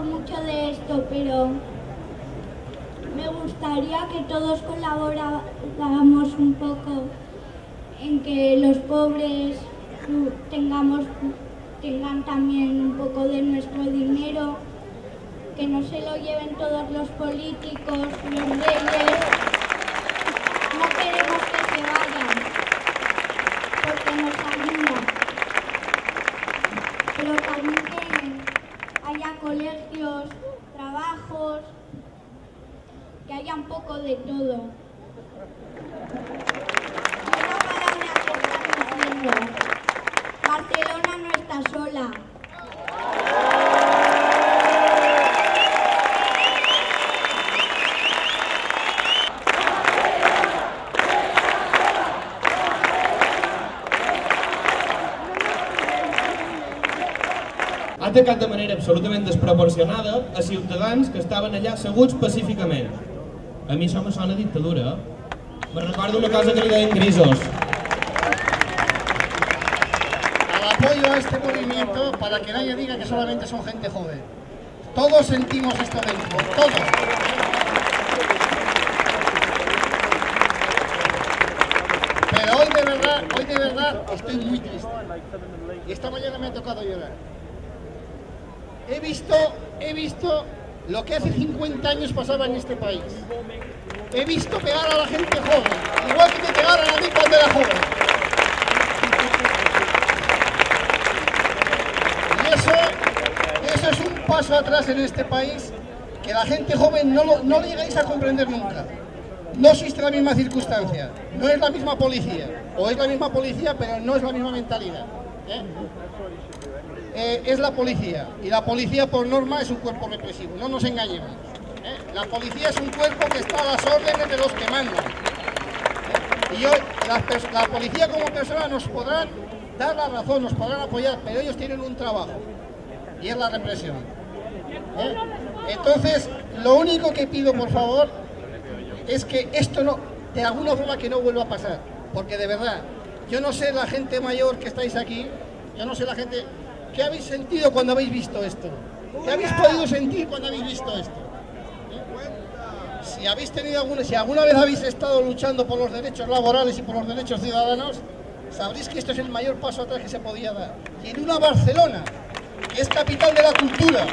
Mucho de esto, pero me gustaría que todos colaboráramos un poco en que los pobres uh, tengamos, tengan también un poco de nuestro dinero, que no se lo lleven todos los políticos, los reyes. No queremos que se vayan, porque nos ayudan. Pero también que haya colegios, trabajos, que haya un poco de todo. Barcelona no está sola. Ha atacat de manera absolutament desproporcionada a ciutadans que estaven allà asseguts pacíficament. A mi això me sona dictadura. Me recordo una cosa que li deien grisos. al apoyo a este movimiento para que nadie diga que solamente son gente joven. Todos sentimos esto dentro, todos. Pero hoy de verdad, hoy de verdad estoy muy triste. Y esta mañana me ha tocado llorar. He visto, he visto lo que hace 50 años pasaba en este país. He visto pegar a la gente joven, igual que me pegaron a mí cuando era joven. Y eso, eso es un paso atrás en este país que la gente joven no, lo, no llegáis a comprender nunca. No existe la misma circunstancia, no es la misma policía, o es la misma policía pero no es la misma mentalidad. ¿Eh? Es la policía, y la policía por norma es un cuerpo represivo, no nos engañemos. ¿eh? La policía es un cuerpo que está a las órdenes de los que mandan. ¿eh? Y hoy la, la policía como persona nos podrán dar la razón, nos podrán apoyar, pero ellos tienen un trabajo, y es la represión. Entonces, lo único que pido, por favor, es que esto no, de alguna forma que no vuelva a pasar, porque de verdad, yo no sé la gente mayor que estáis aquí, yo no sé la gente, ¿qué habéis sentido cuando habéis visto esto? ¿Qué habéis podido sentir cuando habéis visto esto? ¿Eh? Si habéis tenido alguna, si alguna vez habéis estado luchando por los derechos laborales y por los derechos ciudadanos, sabréis que esto es el mayor paso atrás que se podía dar. Y en una Barcelona, que es capital de la cultura.